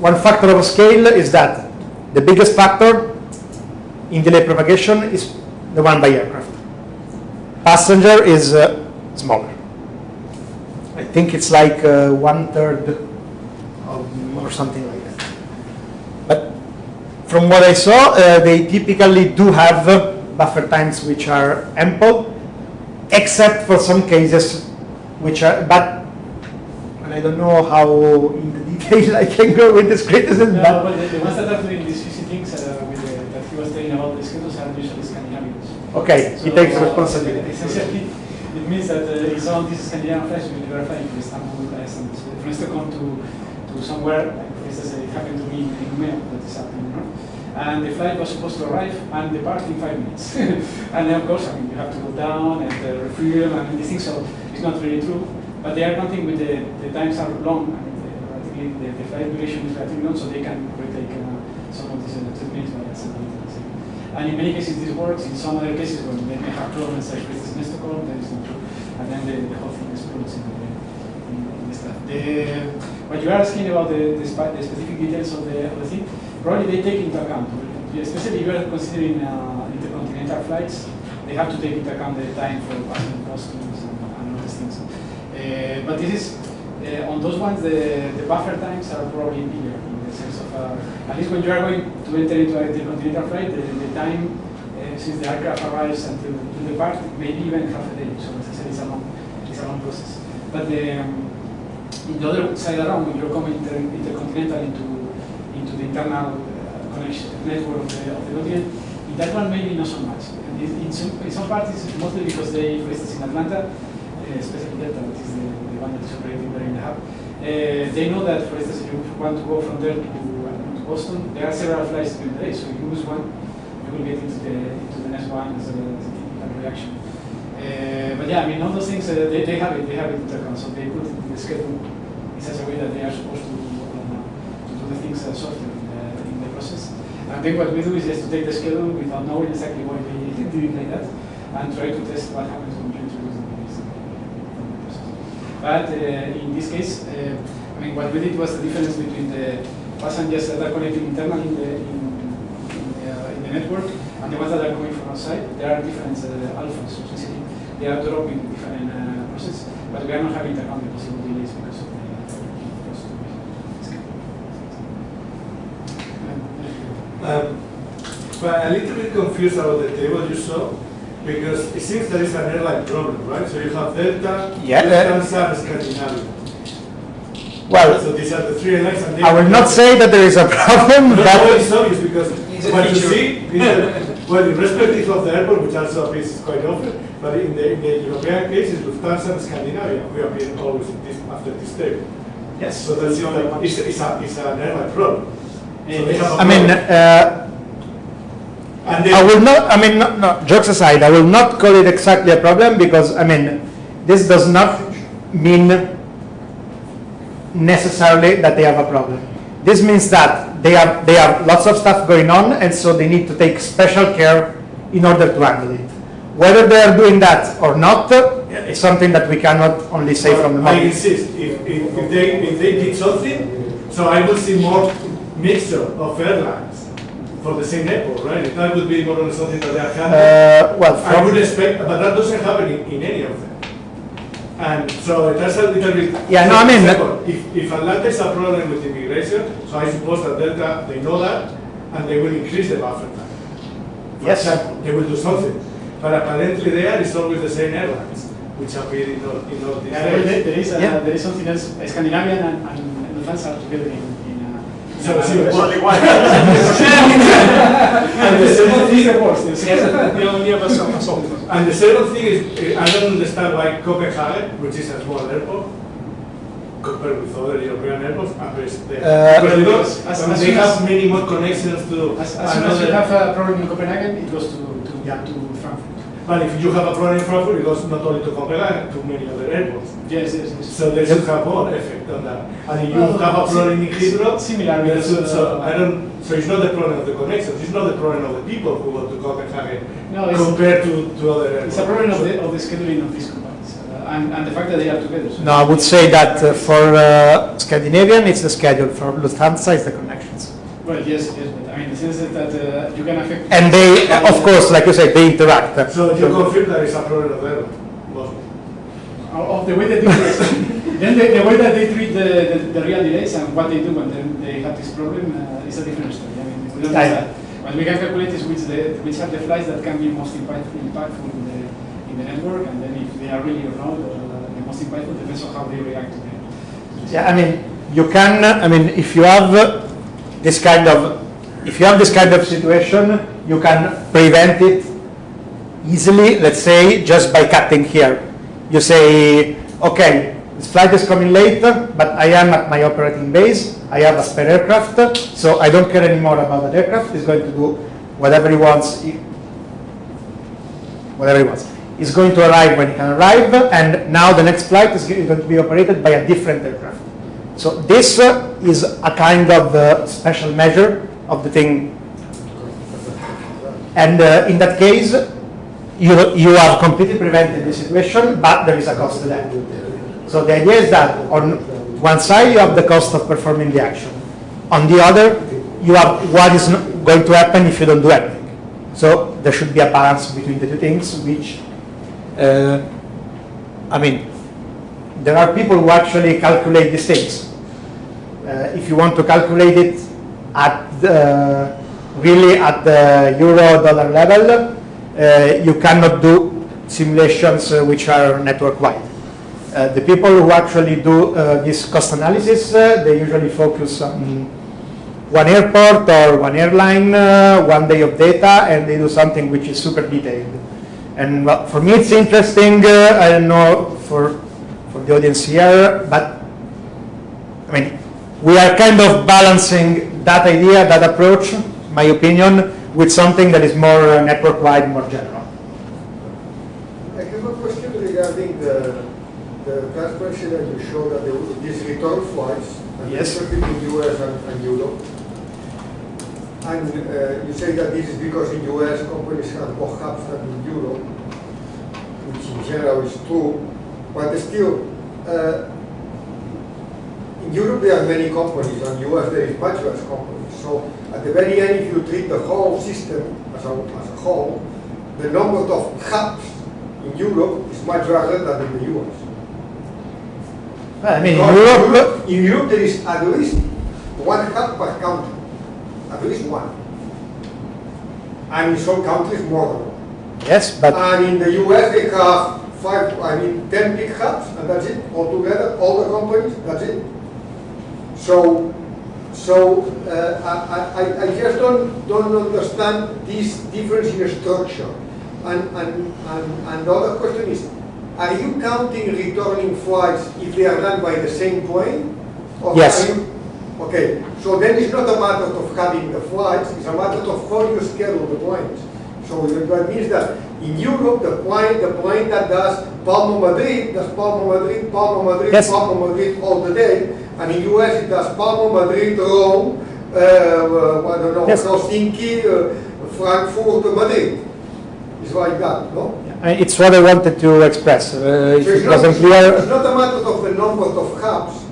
one factor of scale is that the biggest factor in delay propagation is the one by aircraft. Passenger is uh, smaller. I think it's like uh, one third of, or something like that. But from what I saw, uh, they typically do have uh, buffer times which are ample, except for some cases which are, but I don't know how in the detail I can go with this criticism, No, but but the, the ones that are doing these fishing things uh, with the, that he was telling about the schedules are usually Scandinavians. okay, he takes responsibility. Essentially, it means that uh, it's on these Scandinavian flights we verify from Istanbul, uh, and so Stockholm to, to somewhere, like for instance, it happened to me in Umeå, that is happening, you know? And the flight was supposed to arrive and depart in five minutes. and then, of course, I mean, you have to go down and uh, refuel and these things, so it's not really true. But they are counting with the, the times are long, mean, the, the, flight duration is relatively long, so they can retake uh, some of these uh, by and in many cases this works, in some other cases when they may have problems like this Stockholm, that is not true. And then the, the whole thing explodes in the, in, the stuff. What you are asking about the, the specific details of the, of the thing, probably they take into account, especially if you are considering uh, intercontinental flights, they have to take into account the time for passing customs and, and all these things. Uh, but this is, uh, on those ones, the, the buffer times are probably bigger in the sense of, uh, at least when you are going to enter into a intercontinental flight, the, the time uh, since the aircraft arrives until to depart, maybe even half a day. So as I said, it's a long, it's a long process. But the, um, in the other side around, when you're coming inter, intercontinental into into the internal uh, connection network of the, of the continent, in that one maybe not so much. And in, some, in some parts, it's mostly because they, for instance, in Atlanta, uh, especially Delta, which is the, the one that is operating there in the hub, uh, they know that, for instance, if you want to go from there to, uh, to Boston, there are several flights during the day, so you lose one, you will get into the into the next one as a, as a typical reaction. Uh, but yeah, I mean, all those things, uh, they, they have it, they have it into account, so they put it in the schedule in such a way that they are supposed to, to do the things uh, softly in the, in the process. And then what we do is just to take the schedule without knowing exactly why we do it like that, and try to test what happens when you introduce the things in the process. But uh, in this case, uh, I mean, what we did was the difference between the passengers that are connecting internally in the, in, in the, uh, in the network and the ones that are coming from outside. There are different alphas, essentially they are dropping different uh, process, but we are not having the possible delays because of the Um, but a little bit confused about the table you saw because it seems there is an airline problem, right? So you have Delta, Yeah, Lufthansa, and Scandinavia. Well, So these are the three airlines. And I will not say that there is a problem, No, no, but it's obvious because It's what you see is that, well, irrespective of the airport, which also appears quite often, but in the, in the European case, it's Lufthansa and Scandinavia who appear always in this, after this table. yes. So that's the only one. It's, it's, a, it's an airline problem. So they have a I mean, uh, and I will not, I mean, no, no, jokes aside, I will not call it exactly a problem because, I mean, this does not mean necessarily that they have a problem. This means that they have, they have lots of stuff going on and so they need to take special care in order to handle it. Whether they are doing that or not is something that we cannot only say from the I insist, if, if, if they, if they did something, so I will see more mixture of airlines for the same airport, right? That would be more or less something that they are handling. Uh, well, I would from, expect, but that doesn't happen in, in any of them. And so that's a little bit. Yeah, no, I mean- Second, If, if Atlanta is a problem with immigration, so I suppose that Delta, they know that, and they will increase the buffer time. For Yes. example, they will do something. But apparently there is always the same airlines, which appear in all, in all these Yeah, areas. there is uh, Yeah. there is something else. Scandinavian and, and, and Lufthansa are together in. In So, in see, a- what- and the second thing is the worst. The second- The only other song song. And the second thing is, I don't understand why Copenhagen, which is a small airport, compared with other European airports, appears there. Uh, Because they, As- as they have as- many more connections to As, as soon as you have a problem in Copenhagen, it goes to to, Yeah. to Frankfurt. But if you have a problem in Frankfurt, it goes not only to Copenhagen, to many other airports. Yes, yes, yes. So they should have more effect on that. And if you Well, have a problem in Heathrow, similar then so, so uh, I don't. So it's not the problem of the connections. It's not the problem of the people who go to Copenhagen No, compared to, to other airports. It's a problem of the, of the scheduling of these companies uh, and, and the fact that they are together. So No, I would say that uh, for uh, Scandinavian, it's the schedule. For Lufthansa, it's the connections. Well, yes, yes, but I mean, the sense that, that uh, you can affect. And they, of course, like you said, they interact. So you confirm that it's a problem of them, mostly. Of of the way that they then the, the way that they treat the, the, the real delays and what they do when they, they have this problem uh, is a different story. I mean, we don't know that. What we can calculate is which, the, which are the flights that can be most impactful, impactful in, the, in the network, and then if they are really or not, uh, the most impactful depends on how they react to them. Yeah, I mean, you can, I mean, if you have uh, this kind of, if you have this kind of situation, you can prevent it easily, let's say, just by cutting here. You say, okay, this flight is coming late, but I am at my operating base, I have a spare aircraft, so I don't care anymore about that aircraft, it's going to do whatever he wants, whatever he wants. It's going to arrive when it can arrive, and now the next flight is going to be operated by a different aircraft. So this uh, is a kind of uh, special measure of the thing. And uh, in that case, you, you have completely prevented the situation, but there is a cost to that. So the idea is that on one side you have the cost of performing the action. On the other, you have what is going to happen if you don't do anything. So there should be a balance between the two things, which, uh, I mean, there are people who actually calculate these things. Uh, if you want to calculate it at the, really at the euro dollar level, uh, you cannot do simulations uh, which are network wide. Uh, the people who actually do uh, this cost analysis, uh, they usually focus on one airport or one airline, uh, one day of data, and they do something which is super detailed. And well, for me, it's interesting. Uh, I don't know for for the audience here, but I mean, we are kind of balancing that idea, that approach, my opinion, with something that is more uh, network-wide, more general. I have a question regarding the, the transparency that you showed that there was these return flights. and Yes. the Between US and, and Europe. And uh, you say that this is because in US companies have more hubs than in Europe, which in general is true, but still, uh, in Europe there are many companies, and US there is much less companies. So at the very end, if you treat the whole system as a, as a whole, the number of hubs in Europe is much larger than in the US. Well, I mean, in Because Europe, in Europe there is at least one hub per country, at least one. And in some countries more than one. yes, but And in the US, they have five, I mean, 10 big hubs, and that's it, altogether, all the companies, that's it. So, so uh, I, I, I just don't, don't understand this difference in structure. And, and, and, and the other question is, are you counting returning flights if they are done by the same plane? Or Yes. are you- Okay, so then it's not a matter of having the flights, it's a matter of how you schedule the planes. So that means that in Europe, the plane, the plane that does Palma Madrid, does Palma Madrid, Palma Madrid, Yes. Palma Madrid all the day. And in US, it does Palma Madrid, Rome, uh, uh, I don't know, Yes. Helsinki, uh, Frankfurt, Madrid. It's like that, no? I mean, it's what I wanted to express. Uh, if So it's it not, wasn't it's not a matter of the number of hubs.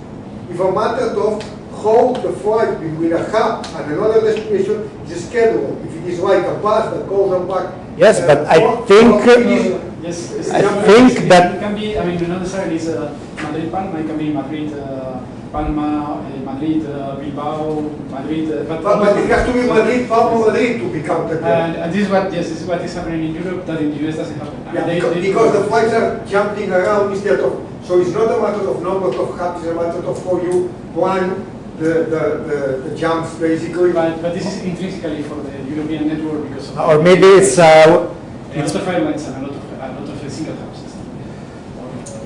It's a matter of how the flight between a hub and another destination is scheduled. If it is like a bus that goes and back. Yes, uh, but I think- four Yes, it's- I think that- it can be. I mean, not necessarily it's uh, Madrid Palma. It can be Madrid uh, Palma, uh, Madrid, uh, Bilbao, Madrid. Uh, But, but it has to be Madrid, Palma, Madrid to be counted there. and, and this is what yes, this is what is happening in Europe that in the US doesn't happen. Yeah, they- because, they- because the flights are jumping around instead of, so it's not a matter of number of hubs, it's a matter of how you plan the, the, the, the jumps basically. But, but this is intrinsically for the European network because of Or maybe it's, uh, a lot of airlines and a lot of a lot of single hubs.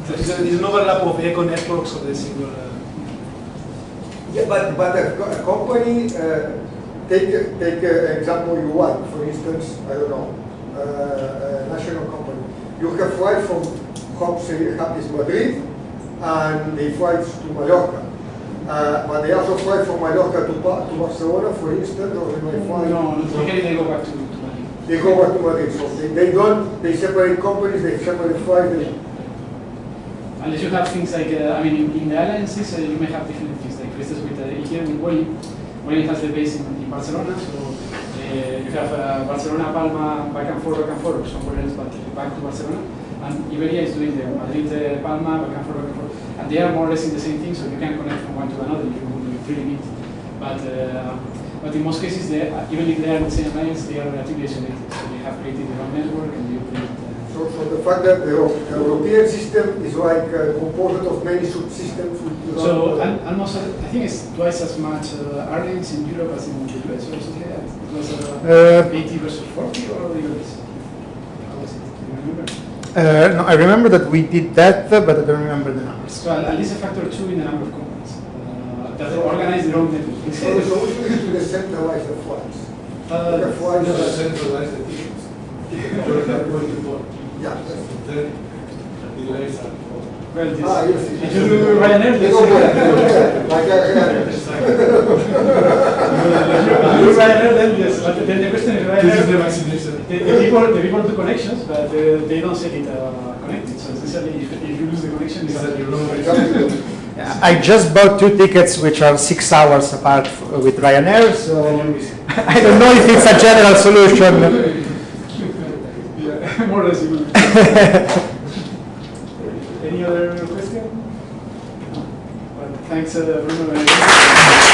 There's there's an overlap of eco networks of the single. uh, Yeah, but, but a, co- a company, uh, take, take a example you want, for instance, I don't know, uh, a national company. You have flight from hub, say, is Madrid, and they fly to Mallorca. Uh, but they also fly from Mallorca to, Ba- to Barcelona, for instance, or they may fly. No, no, they go back to, to Madrid. They go back to Madrid, so they, they don't, they separate companies, they separate flights, Unless you have things like, uh, I mean, in, in the airlines, uh, you may have different things. Like, for instance, with uh, here with Vueling, Vueling has the base in, in Barcelona, so uh, you have uh, Barcelona, Palma, back and forth, back and forth, or somewhere else, but back to Barcelona. And Iberia is doing the Madrid, uh, Palma, back and forth, back and forth. And they are more or less in the same thing, so you can connect from one to another if you, you really need. But, uh, but in most cases, they, even if they are in the same alliance, they are relatively isolated. So they have created their own network and. Uh, so, so the fact that the, the European system is like uh, composed of many subsystems. So al- almost, I think it's twice as much uh, airlines in Europe as in the US or something like that. It was uh, Uh, 80 versus 40 or the US? How was it? Do you remember? uh, no, I remember that we did that, uh, but I don't remember the numbers. So at at least a factor two in the number of companies uh, that organize their own network. So the solution is to decentralize the flights. Uh, The flights no, are- centralize the tickets. Yeah. well, this, Ah, yes, yes. you do Ryanair, They this, like, uh, you Ryanair, then yes. But then the question is This is the Ryanair. vaccination. The, the people, the people connections, but uh, they don't set it uh, connected. So essentially, if, if you lose the connection, it's that own Exactly. I just bought two tickets which are six hours apart with Ryanair, so I don't know if it's a general solution. More or less. you will. Any other question? Well, thanks, uh, Bruno.